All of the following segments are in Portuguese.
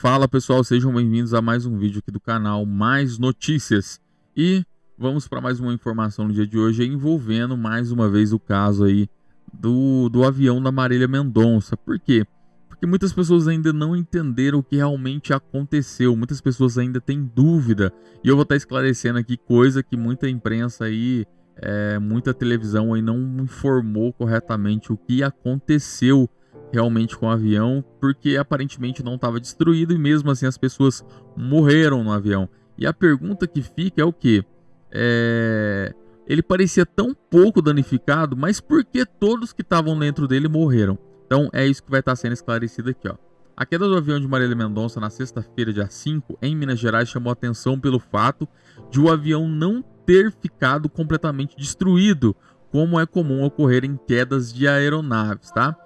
Fala pessoal, sejam bem-vindos a mais um vídeo aqui do canal Mais Notícias. E vamos para mais uma informação no dia de hoje envolvendo mais uma vez o caso aí do, do avião da Marília Mendonça. Por quê? Porque muitas pessoas ainda não entenderam o que realmente aconteceu, muitas pessoas ainda têm dúvida. E eu vou estar esclarecendo aqui coisa que muita imprensa aí, é, muita televisão aí não informou corretamente o que aconteceu realmente com o avião, porque aparentemente não estava destruído e mesmo assim as pessoas morreram no avião. E a pergunta que fica é o que? É... Ele parecia tão pouco danificado, mas por que todos que estavam dentro dele morreram? Então é isso que vai estar sendo esclarecido aqui, ó. A queda do avião de Marília Mendonça na sexta-feira, dia 5, em Minas Gerais, chamou atenção pelo fato de o avião não ter ficado completamente destruído, como é comum ocorrer em quedas de aeronaves, tá?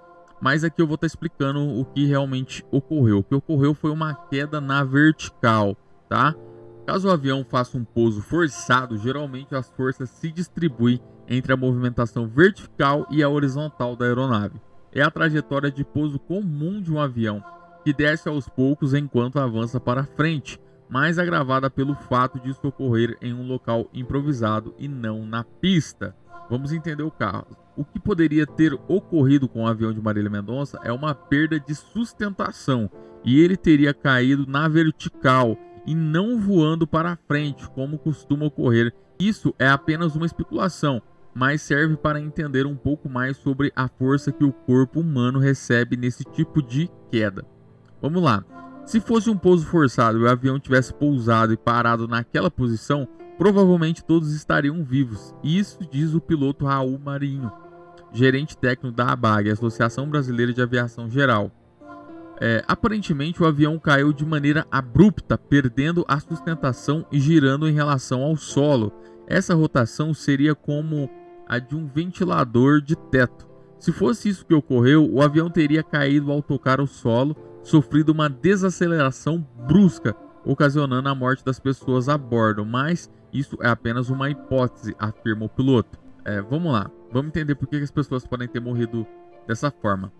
Mas aqui eu vou estar explicando o que realmente ocorreu. O que ocorreu foi uma queda na vertical, tá? Caso o avião faça um pouso forçado, geralmente as forças se distribuem entre a movimentação vertical e a horizontal da aeronave. É a trajetória de pouso comum de um avião, que desce aos poucos enquanto avança para frente, mais agravada pelo fato de isso ocorrer em um local improvisado e não na pista. Vamos entender o caso. O que poderia ter ocorrido com o avião de Marília Mendonça é uma perda de sustentação e ele teria caído na vertical e não voando para frente, como costuma ocorrer. Isso é apenas uma especulação, mas serve para entender um pouco mais sobre a força que o corpo humano recebe nesse tipo de queda. Vamos lá. Se fosse um pouso forçado e o avião tivesse pousado e parado naquela posição, provavelmente todos estariam vivos. Isso diz o piloto Raul Marinho gerente técnico da ABAG, Associação Brasileira de Aviação Geral. É, aparentemente, o avião caiu de maneira abrupta, perdendo a sustentação e girando em relação ao solo. Essa rotação seria como a de um ventilador de teto. Se fosse isso que ocorreu, o avião teria caído ao tocar o solo, sofrido uma desaceleração brusca, ocasionando a morte das pessoas a bordo. Mas isso é apenas uma hipótese, afirma o piloto. É, vamos lá. Vamos entender por que as pessoas podem ter morrido dessa forma.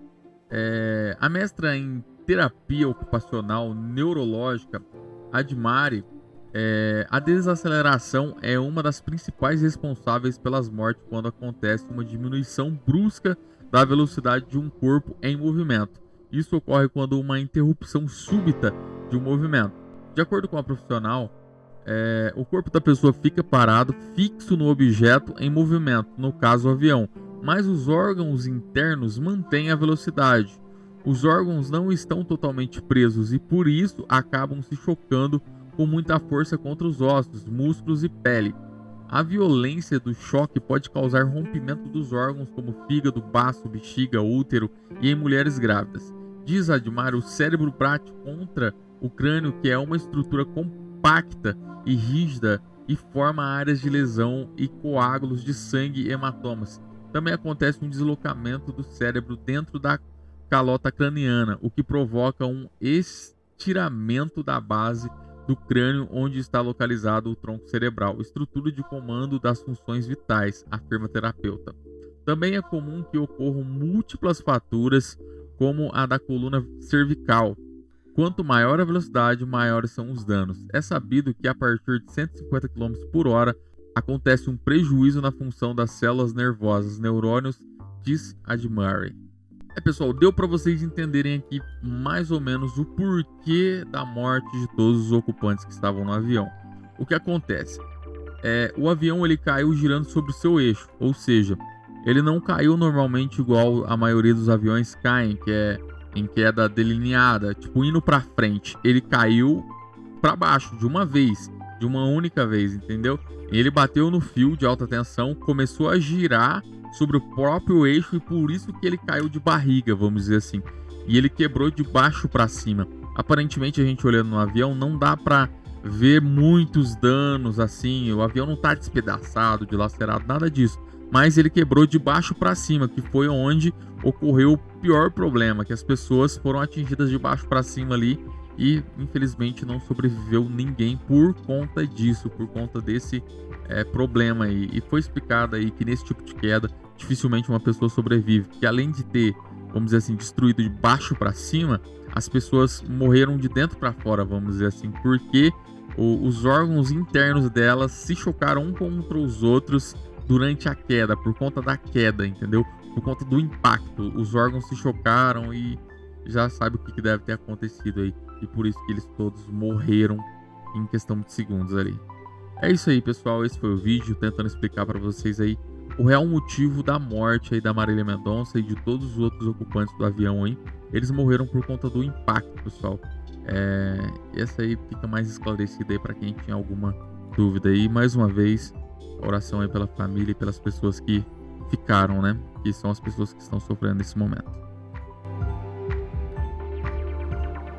É, a mestra em terapia ocupacional neurológica, Admari, é, a desaceleração é uma das principais responsáveis pelas mortes quando acontece uma diminuição brusca da velocidade de um corpo em movimento. Isso ocorre quando uma interrupção súbita de um movimento. De acordo com a profissional, é, o corpo da pessoa fica parado, fixo no objeto em movimento, no caso o avião, mas os órgãos internos mantêm a velocidade. Os órgãos não estão totalmente presos e por isso acabam se chocando com muita força contra os ossos, músculos e pele. A violência do choque pode causar rompimento dos órgãos como fígado, baço, bexiga, útero e em mulheres grávidas. Diz Admar, o cérebro bate contra o crânio, que é uma estrutura compacta e rígida e forma áreas de lesão e coágulos de sangue e hematomas. Também acontece um deslocamento do cérebro dentro da calota craniana, o que provoca um estiramento da base do crânio onde está localizado o tronco cerebral, estrutura de comando das funções vitais, afirma terapeuta. Também é comum que ocorram múltiplas fraturas, como a da coluna cervical, Quanto maior a velocidade, maiores são os danos. É sabido que a partir de 150 km por hora acontece um prejuízo na função das células nervosas, neurônios, diz Admire. É pessoal, deu para vocês entenderem aqui mais ou menos o porquê da morte de todos os ocupantes que estavam no avião. O que acontece? É, o avião ele caiu girando sobre o seu eixo, ou seja, ele não caiu normalmente igual a maioria dos aviões caem, que é em queda delineada, tipo indo para frente, ele caiu para baixo de uma vez, de uma única vez, entendeu? Ele bateu no fio de alta tensão, começou a girar sobre o próprio eixo e por isso que ele caiu de barriga, vamos dizer assim. E ele quebrou de baixo para cima. Aparentemente a gente olhando no avião não dá para ver muitos danos assim, o avião não tá despedaçado, dilacerado, nada disso mas ele quebrou de baixo para cima, que foi onde ocorreu o pior problema, que as pessoas foram atingidas de baixo para cima ali e infelizmente não sobreviveu ninguém por conta disso, por conta desse é, problema aí. E foi explicado aí que nesse tipo de queda dificilmente uma pessoa sobrevive, que além de ter vamos dizer assim, destruído de baixo para cima, as pessoas morreram de dentro para fora, vamos dizer assim, porque o, os órgãos internos delas se chocaram um contra os outros durante a queda, por conta da queda, entendeu? Por conta do impacto. Os órgãos se chocaram e já sabe o que deve ter acontecido aí. E por isso que eles todos morreram em questão de segundos ali. É isso aí, pessoal. Esse foi o vídeo tentando explicar para vocês aí o real motivo da morte aí da Marília Mendonça e de todos os outros ocupantes do avião aí. Eles morreram por conta do impacto, pessoal. É, essa aí fica mais esclarecida aí para quem tinha alguma dúvida aí. Mais uma vez, oração aí pela família e pelas pessoas que ficaram, né? Que são as pessoas que estão sofrendo nesse momento.